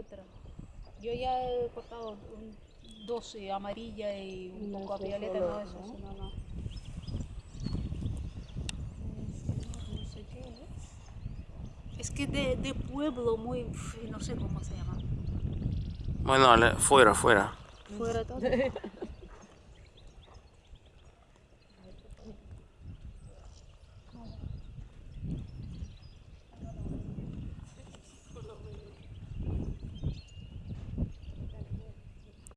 otra. Yo ya he cortado un, dos eh, amarillas y un poco a violeta, solo, no, eso ¿no? no, no. Sé qué es. Es que de, de pueblo muy, no sé cómo se llama. Bueno, fuera, fuera. Fuera todo.